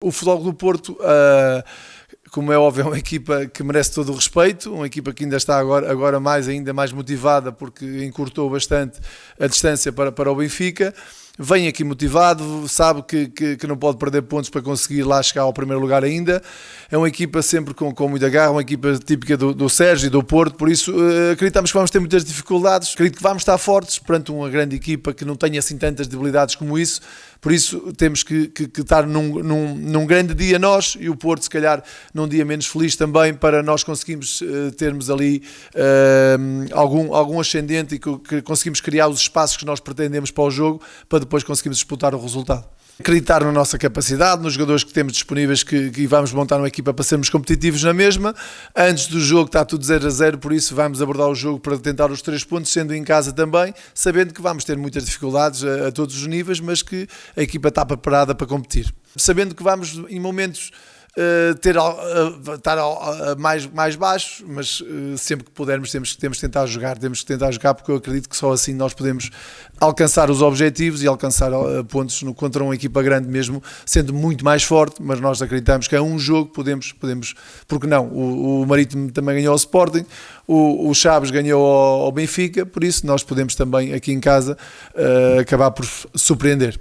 O Futebol do Porto, uh, como é óbvio, é uma equipa que merece todo o respeito, uma equipa que ainda está agora, agora mais, ainda mais motivada porque encurtou bastante a distância para, para o Benfica vem aqui motivado, sabe que, que, que, não pode perder pontos para conseguir lá chegar ao primeiro lugar ainda. É uma equipa sempre com, com muita garra, uma equipa típica do, do Sérgio e do Porto, por isso uh, acreditamos que vamos ter muitas dificuldades. Acredito que vamos estar fortes perante uma grande equipa que não tenha assim tantas debilidades como isso. Por isso temos que, que, que estar num, num, num, grande dia nós e o Porto, se calhar, num dia menos feliz também, para nós conseguirmos uh, termos ali uh, algum, algum ascendente e que, que conseguimos criar os espaços que nós pretendemos para o jogo para depois conseguirmos disputar o resultado acreditar na nossa capacidade, nos jogadores que temos disponíveis que, que, vamos montar uma equipa para sermos competitivos na mesma. Antes do jogo está tudo 0 a 0, por isso vamos abordar o jogo para tentar os três pontos, sendo em casa também, sabendo que vamos ter muitas dificuldades a, a todos os níveis, mas que a equipa está preparada para competir. Sabendo que vamos em momentos Uh, ter, uh, estar uh, mais, mais baixo, mas sempre que pudermos temos, temos que tentar jogar, temos que tentar jogar porque eu acredito que só assim nós podemos alcançar os objetivos e alcançar pontos no, contra uma equipa grande mesmo, sendo muito mais forte, mas nós acreditamos que é um jogo, podemos, podemos porque não, o, o Marítimo também ganhou ao Sporting, o, o Chaves ganhou ao, ao, Benfica, por isso nós podemos também aqui em casa acabar por surpreender.